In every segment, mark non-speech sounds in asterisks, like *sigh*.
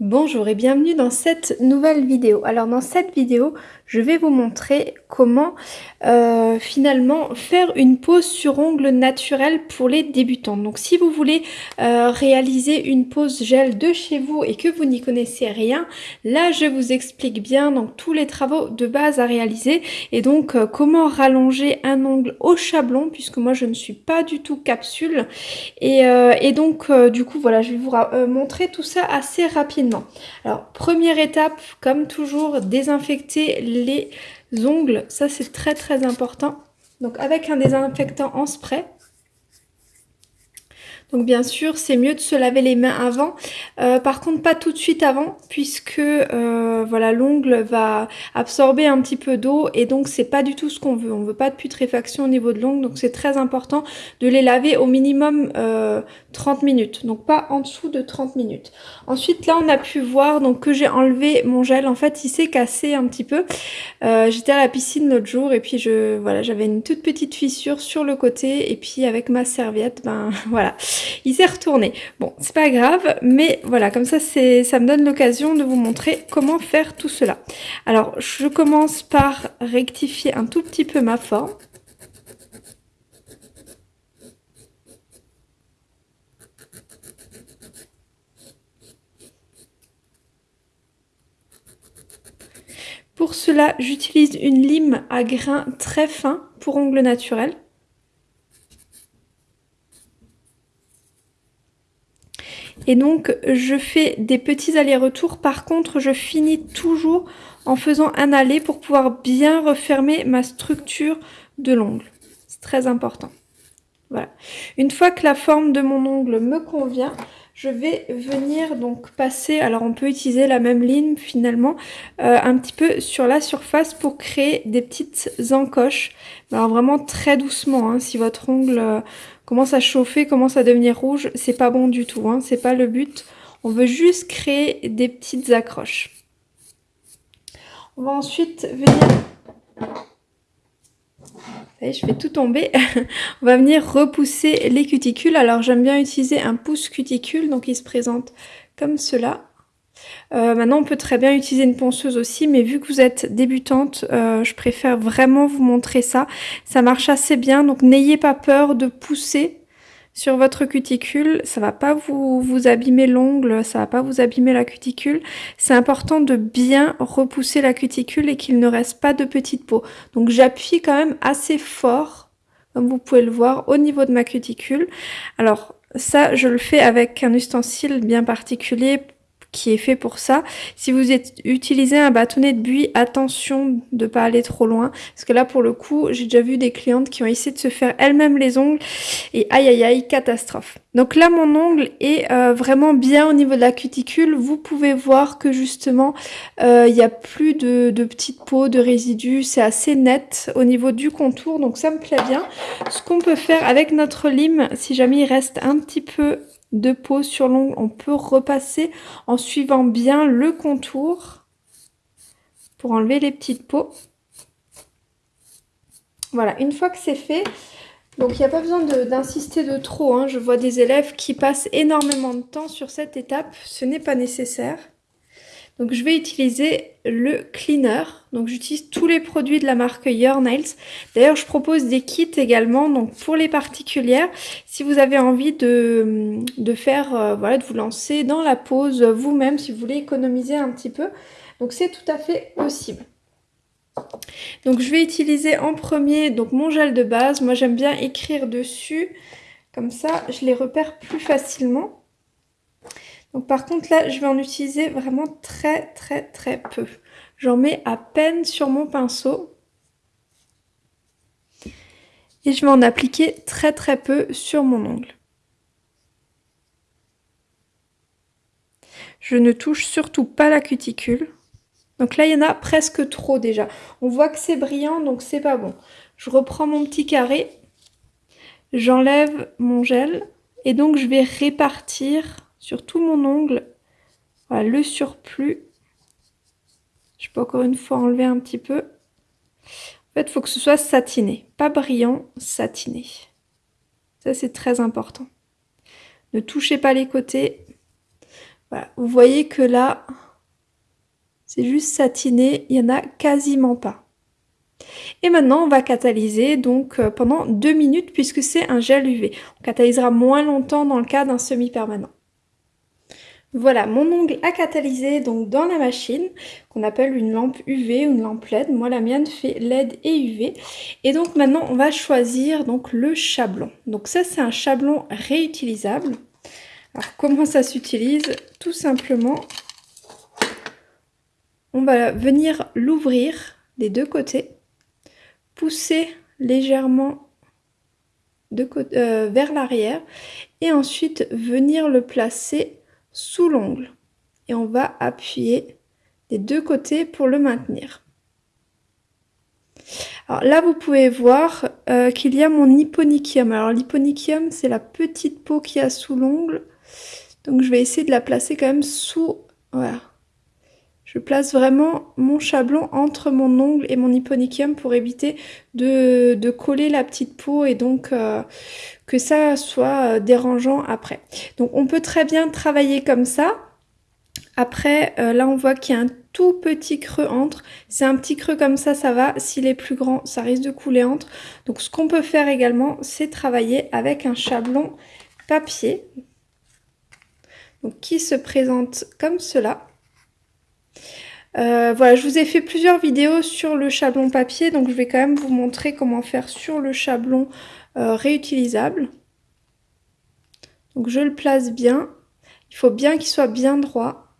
Bonjour et bienvenue dans cette nouvelle vidéo. Alors dans cette vidéo, je vais vous montrer comment euh, finalement faire une pose sur ongles naturel pour les débutants. Donc si vous voulez euh, réaliser une pose gel de chez vous et que vous n'y connaissez rien, là je vous explique bien donc tous les travaux de base à réaliser et donc euh, comment rallonger un ongle au chablon puisque moi je ne suis pas du tout capsule et, et donc du coup voilà je vais vous montrer tout ça assez rapidement alors, première étape, comme toujours, désinfecter les ongles. Ça, c'est très très important. Donc, avec un désinfectant en spray, donc bien sûr, c'est mieux de se laver les mains avant. Euh, par contre, pas tout de suite avant, puisque euh, voilà, l'ongle va absorber un petit peu d'eau et donc c'est pas du tout ce qu'on veut. On veut pas de putréfaction au niveau de l'ongle, donc c'est très important de les laver au minimum 30 euh, minutes, donc pas en dessous de 30 minutes. Ensuite, là, on a pu voir donc que j'ai enlevé mon gel. En fait, il s'est cassé un petit peu. J'étais à la piscine l'autre jour et puis je voilà, j'avais une toute petite fissure sur le côté et puis avec ma serviette, ben *laughs* voilà il s'est retourné. Bon, c'est pas grave, mais voilà, comme ça, ça me donne l'occasion de vous montrer comment faire tout cela. Alors, je commence par rectifier un tout petit peu ma forme. Pour cela, j'utilise une lime à grains très fins pour ongles naturels. Et donc, je fais des petits allers-retours. Par contre, je finis toujours en faisant un aller pour pouvoir bien refermer ma structure de l'ongle. C'est très important. Voilà. Une fois que la forme de mon ongle me convient, je vais venir donc passer, alors on peut utiliser la même ligne finalement, euh, un petit peu sur la surface pour créer des petites encoches. Alors vraiment très doucement, hein. si votre ongle euh, commence à chauffer, commence à devenir rouge, c'est pas bon du tout, hein. c'est pas le but. On veut juste créer des petites accroches. On va ensuite venir je fais tout tomber. *laughs* On va venir repousser les cuticules. Alors j'aime bien utiliser un pouce cuticule, donc il se présente comme cela. Euh, maintenant, on peut très bien utiliser une ponceuse aussi, mais vu que vous êtes débutante, euh, je préfère vraiment vous montrer ça. Ça marche assez bien, donc n'ayez pas peur de pousser sur votre cuticule. Ça va pas vous, vous abîmer l'ongle, ça va pas vous abîmer la cuticule. C'est important de bien repousser la cuticule et qu'il ne reste pas de petites peaux. Donc j'appuie quand même assez fort, comme vous pouvez le voir, au niveau de ma cuticule. Alors ça, je le fais avec un ustensile bien particulier qui est fait pour ça. Si vous utilisez un bâtonnet de buis, attention de pas aller trop loin. Parce que là, pour le coup, j'ai déjà vu des clientes qui ont essayé de se faire elles-mêmes les ongles. Et aïe aïe aïe, catastrophe. Donc là, mon ongle est euh, vraiment bien au niveau de la cuticule. Vous pouvez voir que justement, euh, il n'y a plus de, de petites peaux, de résidus. C'est assez net au niveau du contour. Donc ça me plaît bien. Ce qu'on peut faire avec notre lime, si jamais il reste un petit peu de peau sur l'ongle, on peut repasser en suivant bien le contour pour enlever les petites peaux. Voilà, une fois que c'est fait, donc il n'y a pas besoin d'insister de, trop. Hein. Je vois des élèves qui passent énormément de temps sur cette étape. Ce n'est pas nécessaire. Donc je vais utiliser le cleaner. Donc j'utilise tous les produits de la marque Your Nails. D'ailleurs je propose des kits également donc pour les particulières. Si vous avez envie de, de faire, euh, voilà, de vous lancer dans la pose vous-même, si vous voulez économiser un petit peu. Donc c'est tout à fait possible. Donc je vais utiliser en premier donc mon gel de base. Moi j'aime bien écrire dessus. Comme ça je les repère plus facilement. Donc par contre là, je vais en utiliser vraiment très très très peu. J'en mets à peine sur mon pinceau. Et je vais en appliquer très très peu sur mon ongle. Je ne touche surtout pas la cuticule. Donc là, il y en a presque trop déjà. On voit que c'est brillant, donc c'est pas bon. Je reprends mon petit carré, j'enlève mon gel et donc je vais répartir sur tout mon ongle. Voilà, le surplus. Je peux encore une fois enlever un petit peu. En fait, il faut que ce soit satiné. Pas brillant, satiné. Ça, c'est très important. Ne touchez pas les côtés. Voilà, vous voyez que là, c'est juste satiné, il n'y en a quasiment pas. Et maintenant, on va catalyser donc euh, pendant deux minutes puisque c'est un gel UV. On catalysera moins longtemps dans le cas d'un semi-permanent. Voilà, mon ongle a catalysé donc dans la machine qu'on appelle une lampe UV ou une lampe LED. Moi, la mienne fait LED et UV. Et donc maintenant, on va choisir donc le chablon. Donc ça, c'est un chablon réutilisable. Alors comment ça s'utilise? Tout simplement, on va venir l'ouvrir des deux côtés, pousser légèrement euh, vers l'arrière et ensuite venir le placer sous l'ongle. Et on va appuyer des deux côtés pour le maintenir. Alors là, vous pouvez voir euh, qu'il y a mon hyponychium. Alors l'hyponychium, c'est la petite peau qui a sous l'ongle. Donc je vais essayer de la placer quand même sous... Voilà. Je place vraiment mon chablon entre mon ongle et mon hyponychium pour éviter de, coller la petite peau et donc euh, que ça soit euh, dérangeant après. Donc on peut très bien travailler comme ça. Après, euh, là on voit qu'il y a un tout petit creux entre. C'est un petit creux comme ça, ça va. S'il est plus grand, ça risque de couler entre. Donc ce qu'on peut faire également, c'est travailler avec un chablon papier. Donc qui se présente comme cela. Euh, voilà, je vous ai fait plusieurs vidéos sur le chablon papier, donc je vais quand même vous montrer comment faire sur le chablon euh, réutilisable. Donc je le place bien. Il faut bien qu'il soit bien droit.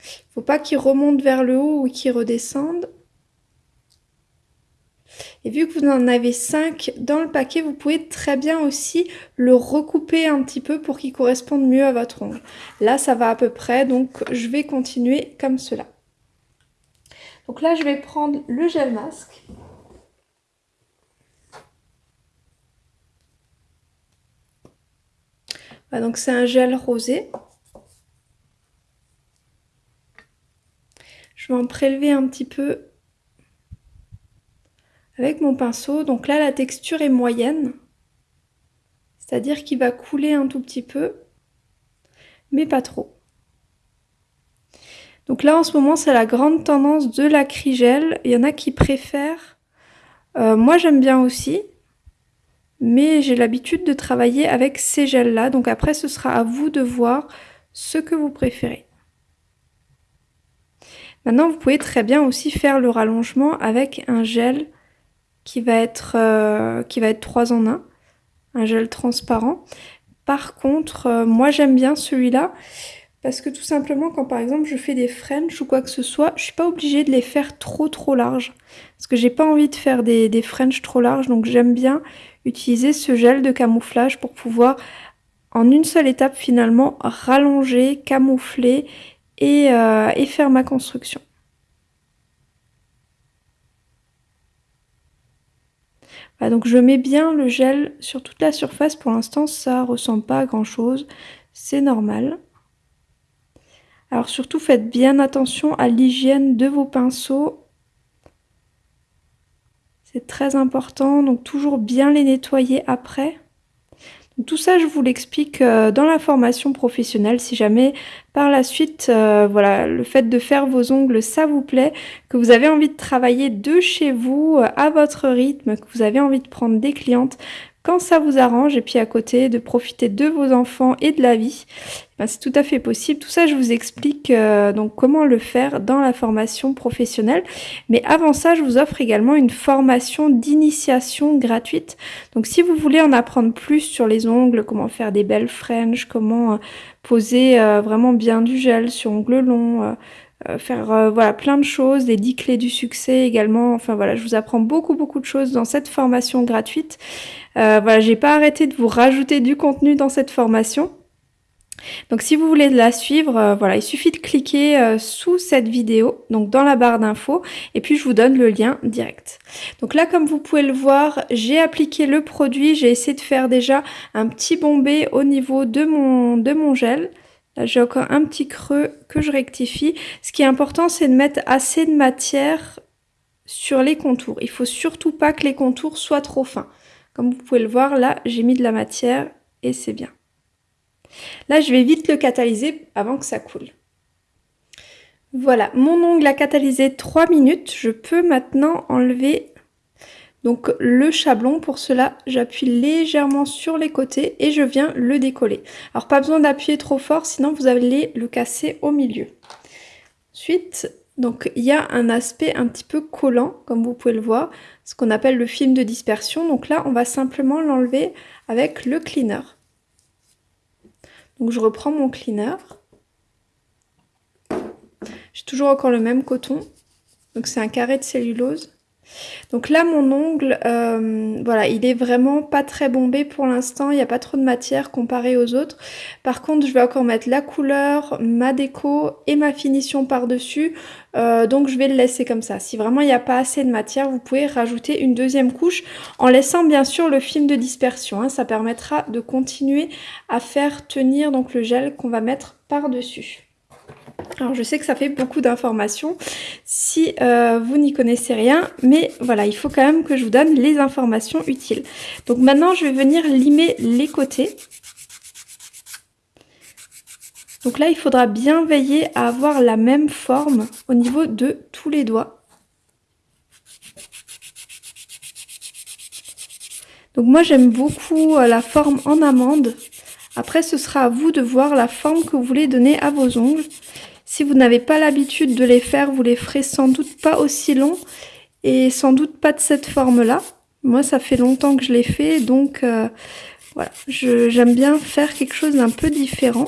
Il ne faut pas qu'il remonte vers le haut ou qu'il redescende. Et vu que vous en avez 5 dans le paquet, vous pouvez très bien aussi le recouper un petit peu pour qu'il corresponde mieux à votre ongle. Là, ça va à peu près, donc je vais continuer comme cela. Donc là, je vais prendre le gel masque. donc c'est un gel rosé. Je vais en prélever un petit peu avec mon pinceau. Donc là, la texture est moyenne, c'est-à-dire qu'il va couler un tout petit peu, mais pas trop. Donc là, en ce moment, c'est la grande tendance de l'acrygel. Il y en a qui préfèrent. Euh, moi, j'aime bien aussi, mais j'ai l'habitude de travailler avec ces gels-là. Donc après, ce sera à vous de voir ce que vous préférez. Maintenant, vous pouvez très bien aussi faire le rallongement avec un gel qui va être, euh, qui va être 3 en 1, un gel transparent. Par contre, euh, moi j'aime bien celui-là parce que tout simplement quand par exemple je fais des French ou quoi que ce soit, je suis pas obligée de les faire trop trop larges. Parce que j'ai pas envie de faire des, des French trop larges, donc j'aime bien utiliser ce gel de camouflage pour pouvoir en une seule étape finalement rallonger, camoufler et, euh, et faire ma construction. Donc je mets bien le gel sur toute la surface. Pour l'instant, ça ressemble pas à grand chose. C'est normal. Alors surtout, faites bien attention à l'hygiène de vos pinceaux. C'est très important, donc toujours bien les nettoyer après. Tout ça, je vous l'explique euh, dans la formation professionnelle. Si jamais par la suite, euh, voilà, le fait de faire vos ongles, ça vous plaît, que vous avez envie de travailler de chez vous, euh, à votre rythme, que vous avez envie de prendre des clientes, quand ça vous arrange et puis à côté de profiter de vos enfants et de la vie, ben, c'est tout à fait possible. Tout ça, je vous explique euh, donc comment le faire dans la formation professionnelle. Mais avant ça, je vous offre également une formation d'initiation gratuite. Donc si vous voulez en apprendre plus sur les ongles, comment faire des belles French, comment euh, poser euh, vraiment bien du gel sur ongles longs, faire voilà plein de choses, les 10 clés du succès également. Enfin voilà, je vous apprends beaucoup beaucoup de choses dans cette formation gratuite. Voilà, j'ai pas arrêté de vous rajouter du contenu dans cette formation. Donc si vous voulez la suivre, voilà, il suffit de cliquer sous cette vidéo, donc dans la barre d'infos, et puis je vous donne le lien direct. Donc là, comme vous pouvez le voir, j'ai appliqué le produit, j'ai essayé de faire déjà un petit bombé au niveau de mon, de mon gel. Là, j'ai encore un petit creux que je rectifie. Ce qui est important, c'est de mettre assez de matière sur les contours. Il faut surtout pas que les contours soient trop fins. Comme vous pouvez le voir, là, j'ai mis de la matière et c'est bien. Là, je vais vite le catalyser avant que ça coule. Voilà, mon ongle a catalysé 3 minutes. Je peux maintenant enlever donc le chablon. Pour cela, j'appuie légèrement sur les côtés et je viens le décoller. Alors pas besoin d'appuyer trop fort, sinon vous allez le casser au milieu. Ensuite, donc il y a un aspect un petit peu collant, comme vous pouvez le voir, ce qu'on appelle le film de dispersion. Donc là, on va simplement l'enlever avec le cleaner. Donc je reprends mon cleaner. J'ai toujours encore le même coton. Donc c'est un carré de cellulose. Donc là, mon ongle, euh, voilà, il est vraiment pas très bombé pour l'instant. Il n'y a pas trop de matière comparé aux autres. Par contre, je vais encore mettre la couleur, ma déco et ma finition par-dessus. Euh, donc je vais le laisser comme ça. Si vraiment il n'y a pas assez de matière, vous pouvez rajouter une deuxième couche en laissant bien sûr le film de dispersion. Hein. Ça permettra de continuer à faire tenir donc le gel qu'on va mettre par-dessus. Alors je sais que ça fait beaucoup d'informations si euh, vous n'y connaissez rien, mais voilà, il faut quand même que je vous donne les informations utiles. Donc maintenant, je vais venir limer les côtés. Donc là, il faudra bien veiller à avoir la même forme au niveau de tous les doigts. Donc moi, j'aime beaucoup euh, la forme en amande. Après, ce sera à vous de voir la forme que vous voulez donner à vos ongles. Si vous n'avez pas l'habitude de les faire, vous les ferez sans doute pas aussi longs et sans doute pas de cette forme-là. Moi, ça fait longtemps que je l'ai fait, donc euh, voilà, j'aime bien faire quelque chose d'un peu différent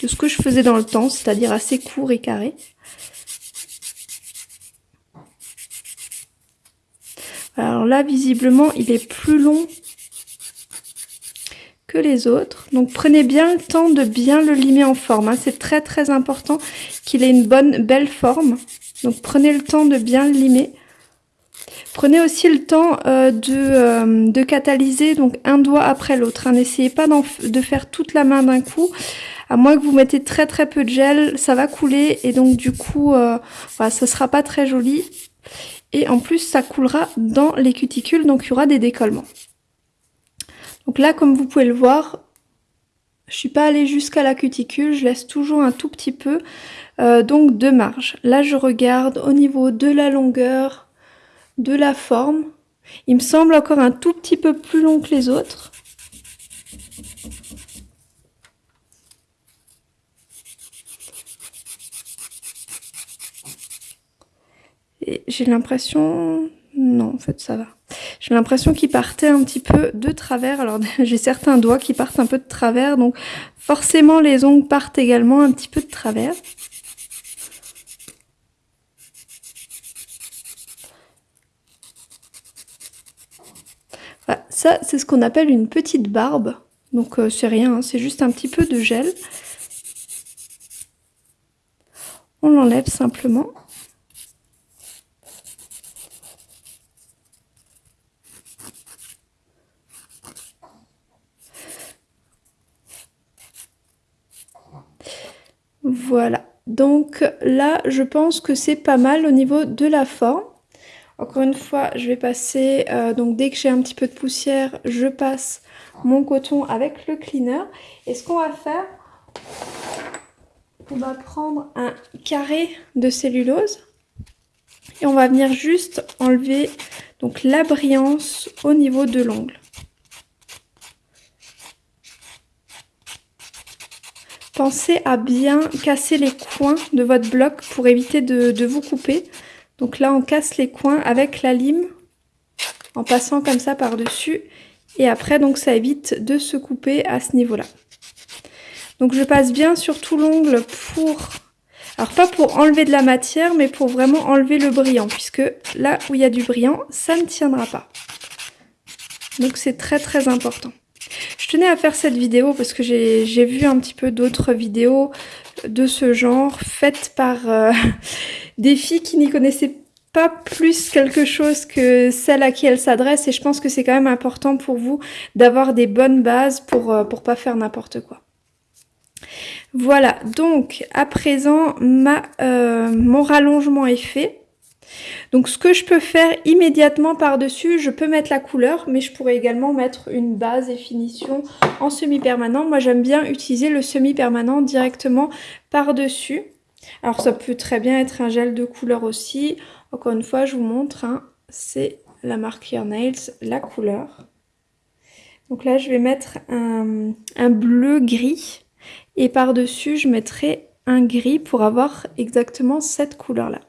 de ce que je faisais dans le temps, c'est-à-dire assez court et carré. Alors là, visiblement, il est plus long les autres. Donc prenez bien le temps de bien le limer en forme. Hein. C'est très très important qu'il ait une bonne belle forme. Donc prenez le temps de bien le limer. Prenez aussi le temps euh, de, euh, de, catalyser donc un doigt après l'autre. Hein. N'essayez pas de faire toute la main d'un coup. À moins que vous mettez très très peu de gel, ça va couler et donc du coup, euh, voilà, sera pas très joli. Et en plus, ça coulera dans les cuticules, donc il y aura des décollements. Donc là, comme vous pouvez le voir, je suis pas allée jusqu'à la cuticule, je laisse toujours un tout petit peu, euh, donc de marge. Là, je regarde au niveau de la longueur, de la forme. Il me semble encore un tout petit peu plus long que les autres. J'ai l'impression... Non, en fait, ça va. J'ai l'impression qu'il partait un petit peu de travers. Alors *laughs* j'ai certains doigts qui partent un peu de travers, donc forcément les ongles partent également un petit peu de travers. Ça c'est ce qu'on appelle une petite barbe. Donc euh, c'est rien, hein, c'est juste un petit peu de gel. On l'enlève simplement. Voilà, donc là, je pense que c'est pas mal au niveau de la forme. Encore une fois, je vais passer, euh, donc dès que j'ai un petit peu de poussière, je passe mon coton avec le cleaner. Et ce qu'on va faire, on va prendre un carré de cellulose et on va venir juste enlever donc la brillance au niveau de l'ongle. Pensez à bien casser les coins de votre bloc pour éviter de, vous couper. Donc là, on casse les coins avec la lime en passant comme ça par-dessus. Et après, donc ça évite de se couper à ce niveau-là. Donc je passe bien sur tout l'ongle pour... Alors pas pour enlever de la matière, mais pour vraiment enlever le brillant. Puisque là où il y a du brillant, ça ne tiendra pas. Donc c'est très très important. Tenais à faire cette vidéo parce que j'ai vu un petit peu d'autres vidéos de ce genre faites par euh, *laughs* des filles qui n'y connaissaient pas plus quelque chose que celle à qui elles s'adressent et je pense que c'est quand même important pour vous d'avoir des bonnes bases pour, euh, pour pas faire n'importe quoi. Voilà, donc à présent ma, euh, mon rallongement est fait. Donc ce que je peux faire immédiatement par-dessus, je peux mettre la couleur, mais je pourrais également mettre une base et finition en semi-permanent. Moi j'aime bien utiliser le semi-permanent directement par-dessus. Alors ça peut très bien être un gel de couleur aussi. Encore une fois, je vous montre, hein, c'est la marque Your Nails, la couleur. Donc là, je vais mettre un, un bleu gris et par-dessus, je mettrai un gris pour avoir exactement cette couleur-là.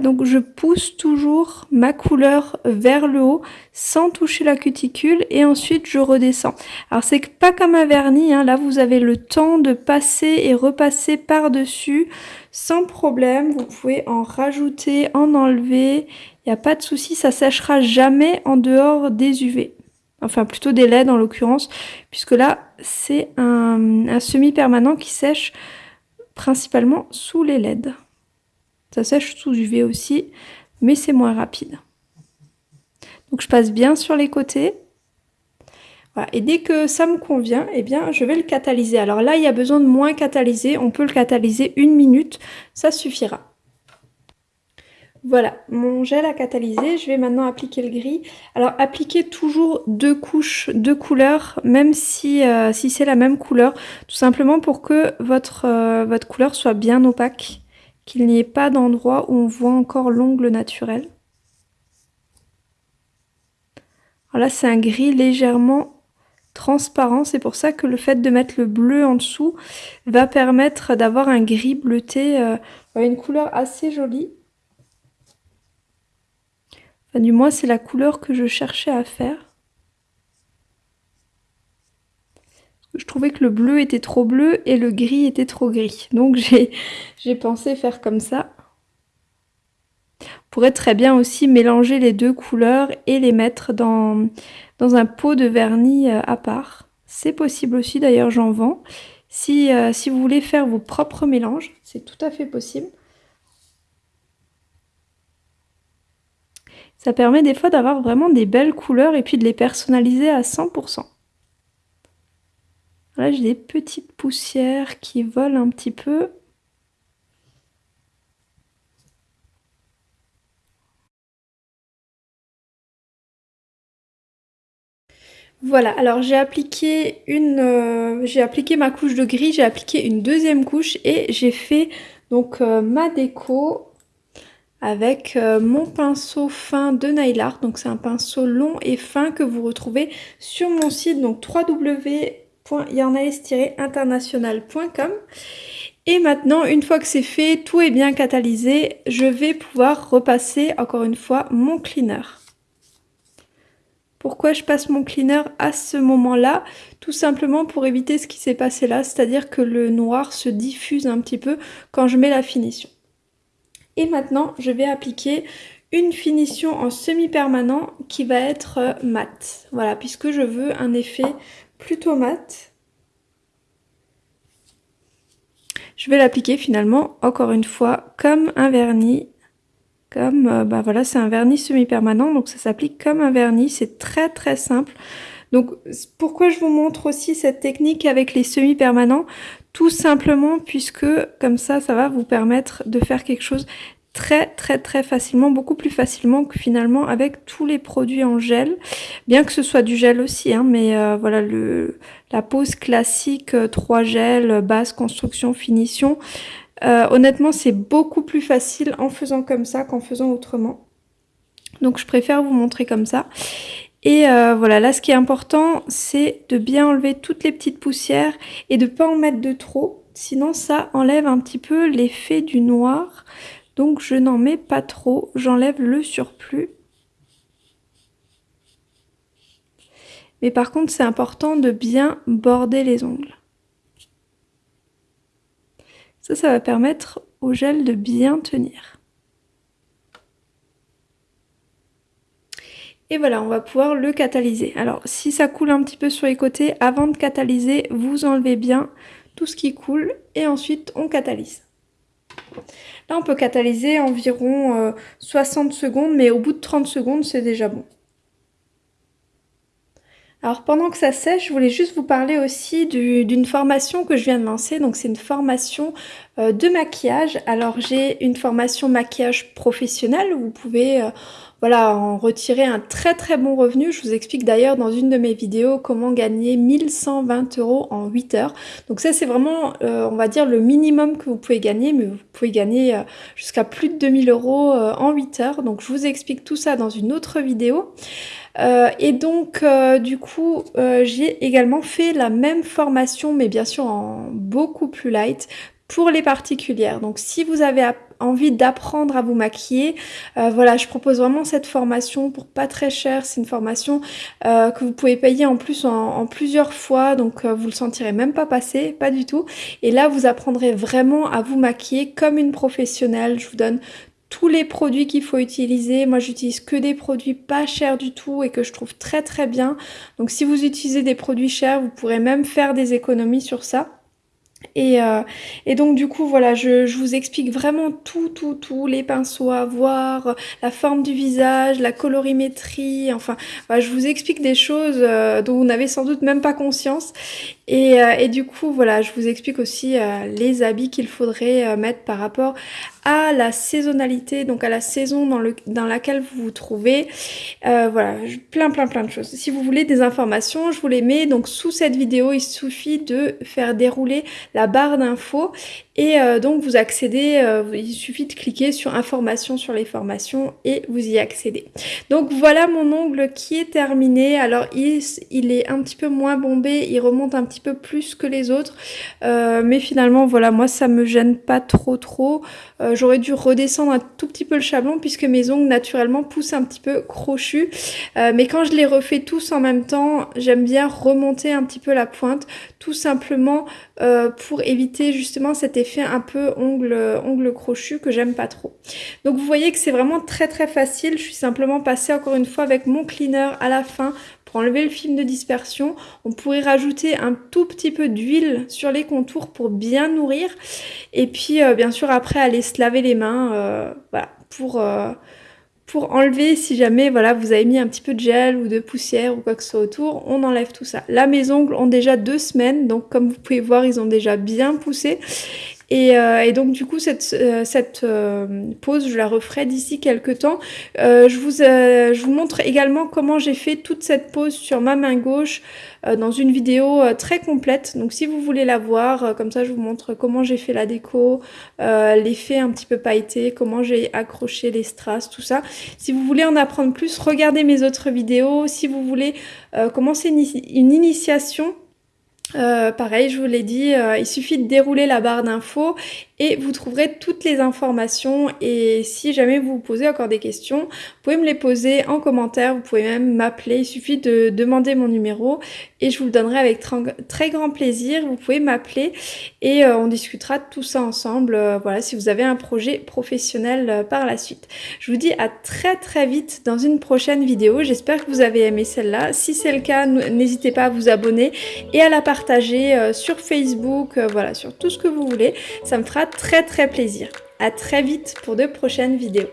Donc je pousse toujours ma couleur vers le haut sans toucher la cuticule et ensuite je redescends. Alors c'est pas comme un vernis, hein. là vous avez le temps de passer et repasser par-dessus sans problème. Vous pouvez en rajouter, en enlever, il n'y a pas de souci, ça séchera jamais en dehors des UV. Enfin plutôt des LED en l'occurrence, puisque là c'est un, un semi-permanent qui sèche principalement sous les LED. Ça sèche sous UV aussi, mais c'est moins rapide. Donc je passe bien sur les côtés. Et dès que ça me convient, eh bien, je vais le catalyser. Alors là, il y a besoin de moins catalyser. On peut le catalyser une minute, ça suffira. Voilà, mon gel a catalysé. Je vais maintenant appliquer le gris. Alors, appliquez toujours deux couches de couleurs, même si, euh, si c'est la même couleur, tout simplement pour que votre, euh, votre couleur soit bien opaque qu'il n'y ait pas d'endroit où on voit encore l'ongle naturel. Alors là, c'est un gris légèrement transparent. C'est pour ça que le fait de mettre le bleu en dessous va permettre d'avoir un gris bleuté, euh, une couleur assez jolie. Enfin, du moins, c'est la couleur que je cherchais à faire. Je trouvais que le bleu était trop bleu et le gris était trop gris. Donc *laughs* j'ai pensé faire comme ça. On pourrait très bien aussi mélanger les deux couleurs et les mettre dans, dans un pot de vernis euh, à part. C'est possible aussi, d'ailleurs j'en vends. Si, euh, si vous voulez faire vos propres mélanges, c'est tout à fait possible. Ça permet des fois d'avoir vraiment des belles couleurs et puis de les personnaliser à 100%. Là, j'ai des petites poussières qui volent un petit peu. Voilà, alors j'ai appliqué une, euh, j'ai appliqué ma couche de gris, j'ai appliqué une deuxième couche et j'ai fait donc euh, ma déco avec euh, mon pinceau fin de Nail Art. Donc c'est un pinceau long et fin que vous retrouvez sur mon site donc www www.yarnaes-international.com et maintenant, une fois que c'est fait, tout est bien catalysé, je vais pouvoir repasser encore une fois mon cleaner. Pourquoi je passe mon cleaner à ce moment-là? Tout simplement pour éviter ce qui s'est passé là, c'est-à-dire que le noir se diffuse un petit peu quand je mets la finition. Et maintenant, je vais appliquer une finition en semi-permanent qui va être mat. Voilà, puisque je veux un effet plutôt mat. Je vais l'appliquer finalement, encore une fois, comme un vernis. Comme, euh, bah voilà, c'est un vernis semi-permanent, donc ça s'applique comme un vernis. C'est très très simple. Donc pourquoi je vous montre aussi cette technique avec les semi-permanents? Tout simplement puisque comme ça, ça va vous permettre de faire quelque chose très très très facilement, beaucoup plus facilement que finalement avec tous les produits en gel, bien que ce soit du gel aussi, hein, mais euh, voilà le la pose classique 3 euh, gels, base, construction, finition, euh, honnêtement c'est beaucoup plus facile en faisant comme ça qu'en faisant autrement. Donc je préfère vous montrer comme ça. Et voilà, là ce qui est important, c'est de bien enlever toutes les petites poussières et de pas en mettre de trop, sinon ça enlève un petit peu l'effet du noir. Donc je n'en mets pas trop, j'enlève le surplus. Mais par contre, c'est important de bien border les ongles. Ça, ça va permettre au gel de bien tenir. Et voilà, on va pouvoir le catalyser. Alors, si ça coule un petit peu sur les côtés, avant de catalyser, vous enlevez bien tout ce qui coule et ensuite on catalyse. Là, on peut catalyser environ 60 euh, secondes, mais au bout de 30 secondes, c'est déjà bon. Alors pendant que ça sèche, je voulais juste vous parler aussi d'une formation que je viens de lancer. Donc c'est une formation euh, de maquillage. Alors j'ai une formation maquillage professionnel. Vous pouvez euh, voilà, en retirer un très très bon revenu. Je vous explique d'ailleurs dans une de mes vidéos comment gagner 1120 euros en 8 heures. Donc ça c'est vraiment, euh, on va dire, le minimum que vous pouvez gagner, mais vous pouvez gagner jusqu'à plus de 2000 euros en 8 heures. Donc je vous explique tout ça dans une autre vidéo. Euh, et donc, euh, du coup, euh, j'ai également fait la même formation, mais bien sûr en beaucoup plus light, pour les particulières. Donc, si vous avez envie d'apprendre à vous maquiller, voilà, je propose vraiment cette formation pour pas très cher. C'est une formation que vous pouvez payer en plus en, plusieurs fois, donc vous le sentirez même pas passer, pas du tout. Et là, vous apprendrez vraiment à vous maquiller comme une professionnelle. Je vous donne tous les produits qu'il faut utiliser. Moi, j'utilise que des produits pas chers du tout et que je trouve très très bien. Donc, si vous utilisez des produits chers, vous pourrez même faire des économies sur ça. Et, euh, et, donc du coup voilà je, je, vous explique vraiment tout tout tout les pinceaux à voir la forme du visage la colorimétrie enfin je vous explique des choses euh, dont vous n'avez sans doute même pas conscience. Et, euh, et, du coup voilà je vous explique aussi les habits qu'il faudrait mettre par rapport à la saisonnalité, donc à la saison dans, le, dans laquelle vous vous trouvez. Euh, voilà, plein plein plein de choses. Si vous voulez des informations, je vous les mets donc sous cette vidéo. Il suffit de faire dérouler la barre d'infos et euh, donc vous accédez, euh, il suffit de cliquer sur informations sur les formations et vous y accédez. Donc voilà mon ongle qui est terminé. Alors il, est un petit peu moins bombé, il remonte un petit peu plus que les autres. Mais finalement voilà, moi ça me gêne pas trop trop. J'aurais dû redescendre un tout petit peu le chablon puisque mes ongles naturellement poussent un petit peu crochus. mais quand je les refais tous en même temps, j'aime bien remonter un petit peu la pointe tout simplement pour éviter justement cet effet un peu ongle, ongle crochu que j'aime pas trop. Donc vous voyez que c'est vraiment très très facile. Je suis simplement passée encore une fois avec mon cleaner à la fin enlever le film de dispersion. On pourrait rajouter un tout petit peu d'huile sur les contours pour bien nourrir. Et puis euh, bien sûr après aller se laver les mains euh, voilà, pour... Euh, pour enlever si jamais voilà vous avez mis un petit peu de gel ou de poussière ou quoi que ce soit autour, on enlève tout ça. Là mes ongles ont déjà deux semaines donc comme vous pouvez voir ils ont déjà bien poussé euh, et, donc du coup cette, euh, cette euh, pause je la referai d'ici quelques temps. je, vous, je vous montre également comment j'ai fait toute cette pause sur ma main gauche dans une vidéo très complète. Donc si vous voulez la voir, comme ça je vous montre comment j'ai fait la déco, l'effet un petit peu pailleté, comment j'ai accroché les strass, tout ça. Si vous voulez en apprendre plus, regardez mes autres vidéos. Si vous voulez commencer une initiation euh, pareil, je vous l'ai dit, euh, il suffit de dérouler la barre d'infos et vous trouverez toutes les informations. Et si jamais vous vous posez encore des questions, vous pouvez me les poser en commentaire, vous pouvez même m'appeler, il suffit de demander mon numéro. Et je vous le donnerai avec très grand plaisir, vous pouvez m'appeler et euh, on discutera de tout ça ensemble, euh, voilà, si vous avez un projet professionnel euh, par la suite. Je vous dis à très très vite dans une prochaine vidéo, j'espère que vous avez aimé celle-là, si c'est le cas, n'hésitez pas à vous abonner et à la partager sur Facebook, voilà, sur tout ce que vous voulez, ça me très très plaisir. À très vite pour de prochaines vidéos.